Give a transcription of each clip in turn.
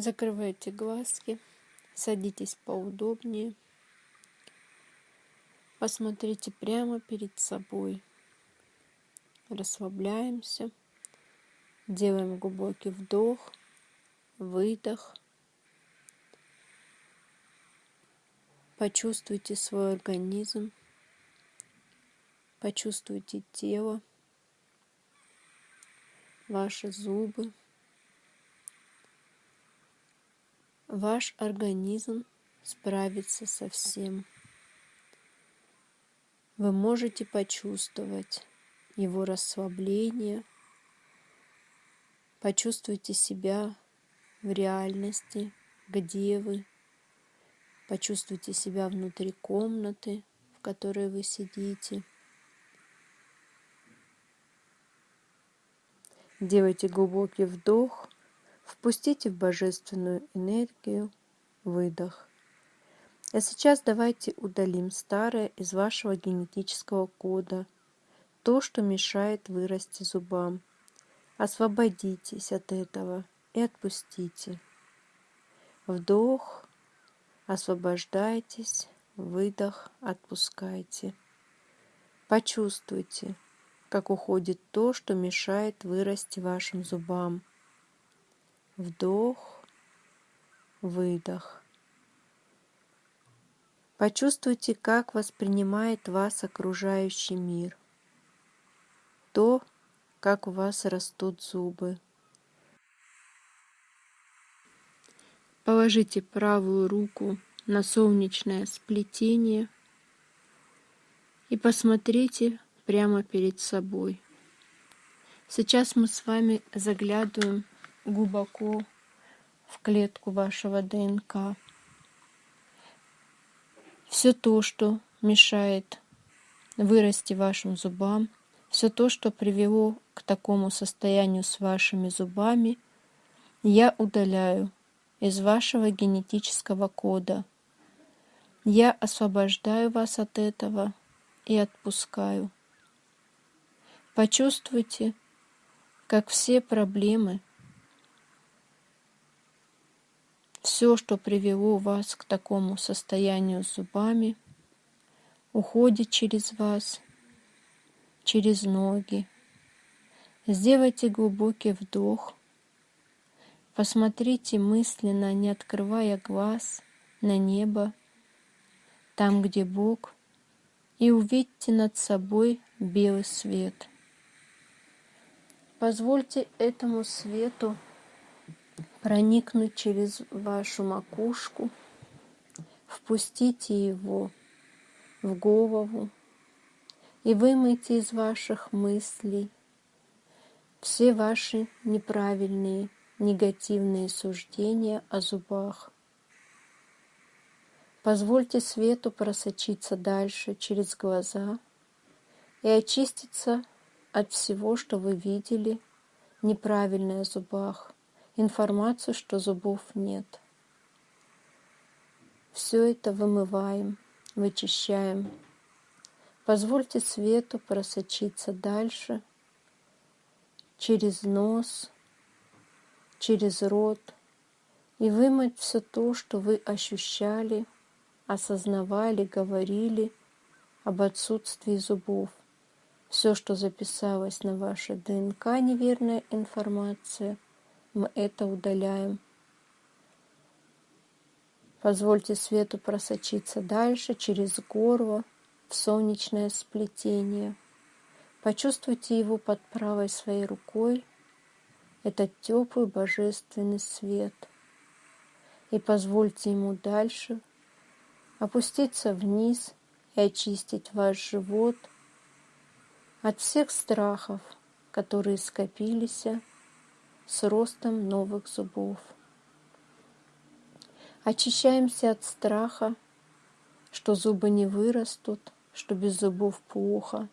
Закрывайте глазки, садитесь поудобнее. Посмотрите прямо перед собой. Расслабляемся. Делаем глубокий вдох, выдох. Почувствуйте свой организм. Почувствуйте тело, ваши зубы. Ваш организм справится со всем. Вы можете почувствовать его расслабление. Почувствуйте себя в реальности, где вы. Почувствуйте себя внутри комнаты, в которой вы сидите. Делайте глубокий вдох, впустите в божественную энергию выдох. А сейчас давайте удалим старое из вашего генетического кода, то, что мешает вырасти зубам. Освободитесь от этого и отпустите. Вдох, освобождайтесь, выдох, отпускайте. Почувствуйте, как уходит то, что мешает вырасти вашим зубам. Вдох, выдох. Почувствуйте, как воспринимает вас окружающий мир. То, как у вас растут зубы. Положите правую руку на солнечное сплетение и посмотрите прямо перед собой. Сейчас мы с вами заглядываем глубоко в клетку вашего ДНК все то, что мешает вырасти вашим зубам, все то, что привело к такому состоянию с вашими зубами, я удаляю из вашего генетического кода. Я освобождаю вас от этого и отпускаю. Почувствуйте, как все проблемы Все, что привело вас к такому состоянию с зубами, уходит через вас, через ноги. Сделайте глубокий вдох. Посмотрите мысленно, не открывая глаз, на небо, там, где Бог, и увидьте над собой белый свет. Позвольте этому свету проникнуть через вашу макушку, впустите его в голову и вымойте из ваших мыслей все ваши неправильные, негативные суждения о зубах. Позвольте свету просочиться дальше через глаза и очиститься от всего, что вы видели неправильное о зубах информацию, что зубов нет. Все это вымываем, вычищаем. Позвольте свету просочиться дальше, через нос, через рот, и вымыть все то, что вы ощущали, осознавали, говорили об отсутствии зубов. Все, что записалось на вашей ДНК, неверная информация – мы это удаляем. Позвольте свету просочиться дальше через горло в солнечное сплетение. Почувствуйте его под правой своей рукой, этот теплый божественный свет. И позвольте ему дальше опуститься вниз и очистить ваш живот от всех страхов, которые скопились с ростом новых зубов. Очищаемся от страха, что зубы не вырастут, что без зубов плохо.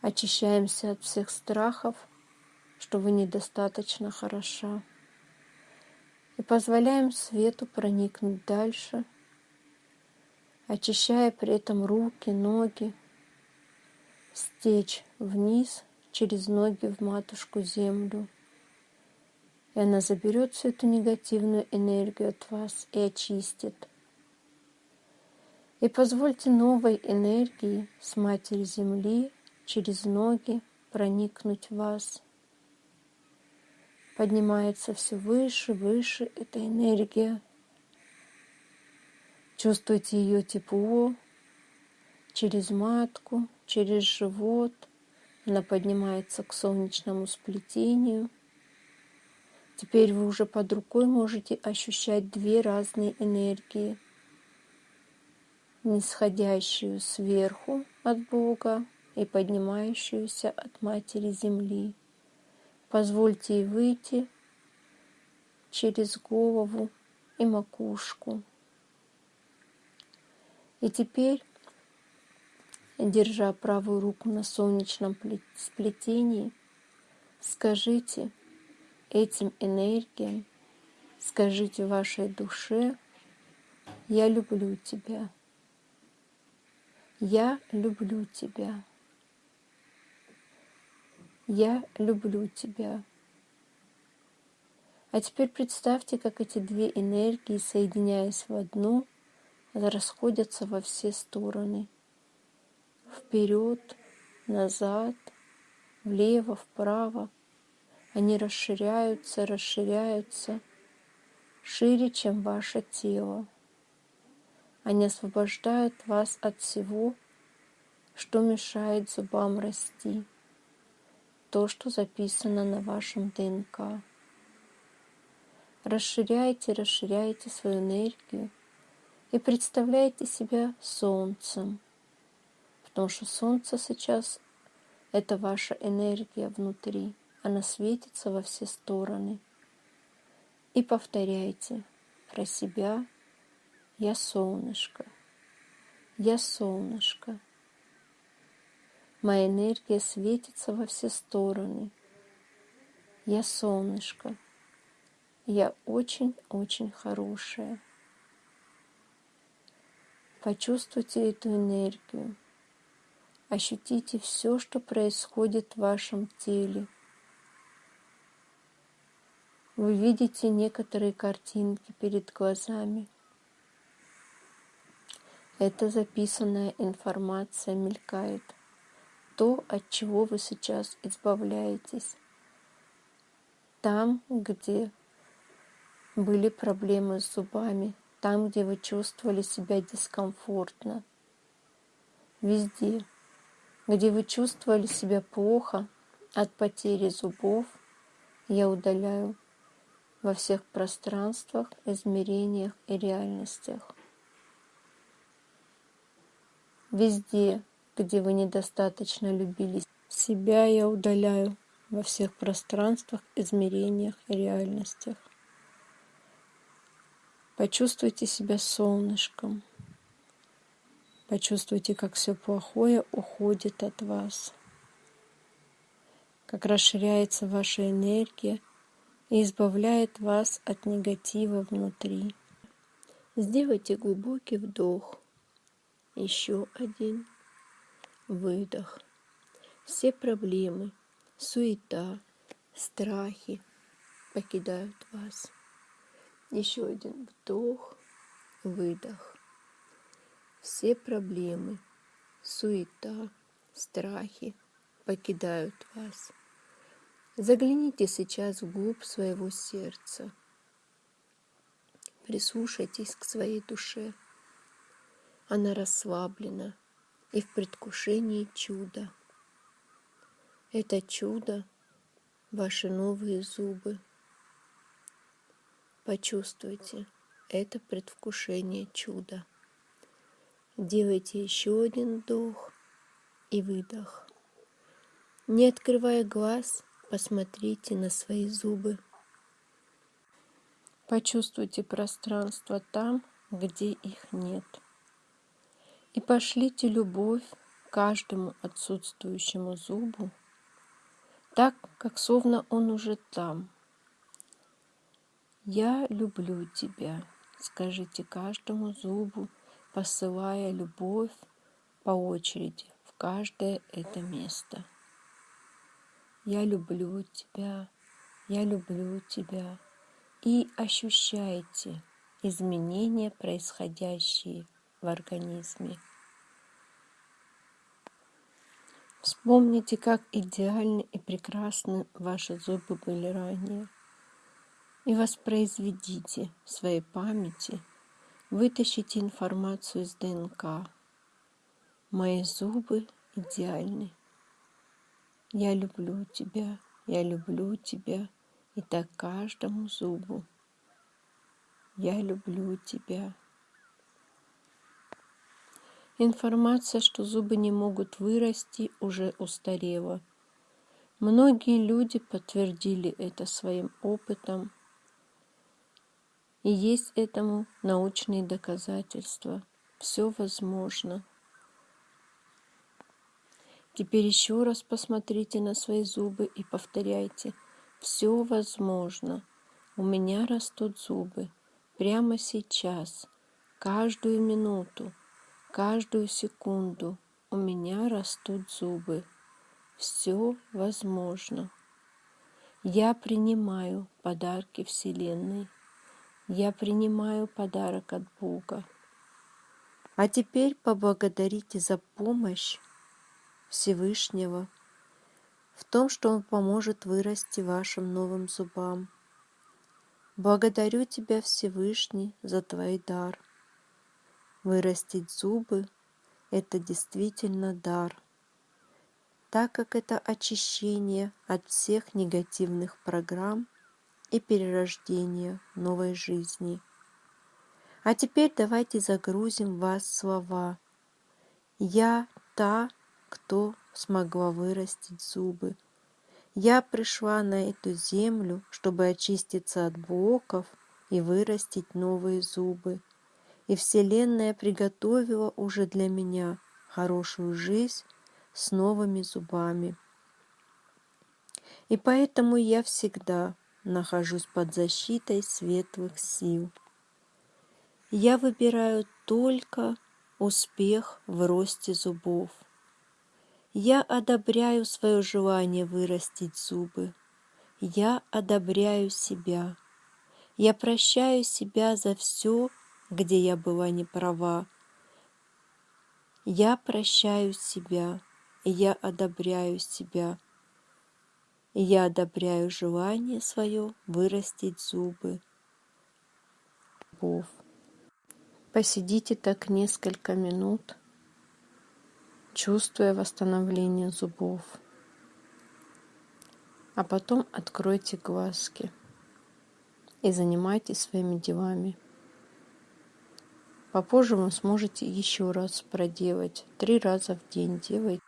Очищаемся от всех страхов, что вы недостаточно хороша. И позволяем свету проникнуть дальше, очищая при этом руки, ноги, стечь вниз – через ноги в матушку землю И она заберет всю эту негативную энергию от вас и очистит. И позвольте новой энергии с Матери Земли через ноги проникнуть в вас. Поднимается все выше, выше эта энергия. Чувствуйте ее тепло через матку, через живот. Она поднимается к солнечному сплетению. Теперь вы уже под рукой можете ощущать две разные энергии. Нисходящую сверху от Бога и поднимающуюся от Матери Земли. Позвольте ей выйти через голову и макушку. И теперь, держа правую руку на солнечном сплетении, скажите этим энергиям, скажите вашей душе, я люблю тебя. Я люблю тебя. Я люблю тебя. А теперь представьте, как эти две энергии, соединяясь в одну, расходятся во все стороны. Вперед, назад, влево, вправо. Они расширяются, расширяются, шире, чем ваше тело. Они освобождают вас от всего, что мешает зубам расти то, что записано на вашем ДНК. Расширяйте, расширяйте свою энергию и представляйте себя солнцем, потому что солнце сейчас — это ваша энергия внутри, она светится во все стороны. И повторяйте про себя «Я солнышко, я солнышко». Моя энергия светится во все стороны. Я солнышко. Я очень-очень хорошая. Почувствуйте эту энергию. Ощутите все, что происходит в вашем теле. Вы видите некоторые картинки перед глазами. Это записанная информация мелькает то, от чего вы сейчас избавляетесь. Там, где были проблемы с зубами, там, где вы чувствовали себя дискомфортно, везде, где вы чувствовали себя плохо от потери зубов, я удаляю во всех пространствах, измерениях и реальностях. Везде, где вы недостаточно любили себя, я удаляю во всех пространствах, измерениях и реальностях. Почувствуйте себя солнышком. Почувствуйте, как все плохое уходит от вас. Как расширяется ваша энергия и избавляет вас от негатива внутри. Сделайте глубокий вдох. Еще один выдох. Все проблемы, суета, страхи покидают вас. Еще один вдох, выдох. Все проблемы, суета, страхи покидают вас. Загляните сейчас вглубь своего сердца. Прислушайтесь к своей душе. Она расслаблена, и в предвкушении чуда. Это чудо — ваши новые зубы. Почувствуйте это предвкушение чуда. Делайте еще один вдох и выдох. Не открывая глаз, посмотрите на свои зубы. Почувствуйте пространство там, где их нет и пошлите любовь каждому отсутствующему зубу, так, как словно он уже там. «Я люблю тебя», скажите каждому зубу, посылая любовь по очереди в каждое это место. «Я люблю тебя», я люблю тебя. И ощущайте изменения, происходящие в организме. Вспомните, как идеальны и прекрасны ваши зубы были ранее. И воспроизведите в своей памяти, вытащите информацию из ДНК. Мои зубы идеальны. Я люблю тебя, я люблю тебя, и так каждому зубу. Я люблю тебя. Информация, что зубы не могут вырасти, уже устарела. Многие люди подтвердили это своим опытом, и есть этому научные доказательства. Все возможно. Теперь еще раз посмотрите на свои зубы и повторяйте. Все возможно. У меня растут зубы. Прямо сейчас. Каждую минуту. Каждую секунду. У меня растут зубы. Все возможно. Я принимаю подарки Вселенной. Я принимаю подарок от Бога. А теперь поблагодарите за помощь Всевышнего в том, что Он поможет вырасти вашим новым зубам. Благодарю Тебя, Всевышний, за Твой дар. Вырастить зубы – это действительно дар, так как это очищение от всех негативных программ и перерождение новой жизни. А теперь давайте загрузим в вас слова «Я та, кто смогла вырастить зубы. Я пришла на эту землю, чтобы очиститься от блоков и вырастить новые зубы. И Вселенная приготовила уже для меня хорошую жизнь с новыми зубами. И поэтому я всегда нахожусь под защитой светлых сил. Я выбираю только успех в росте зубов – я одобряю свое желание вырастить зубы. Я одобряю себя. Я прощаю себя за все, где я была не права. Я прощаю себя, я одобряю себя. Я одобряю желание свое вырастить зубы. Посидите так несколько минут чувствуя восстановление зубов. А потом откройте глазки и занимайтесь своими делами. Попозже вы сможете еще раз проделать. Три раза в день делайте.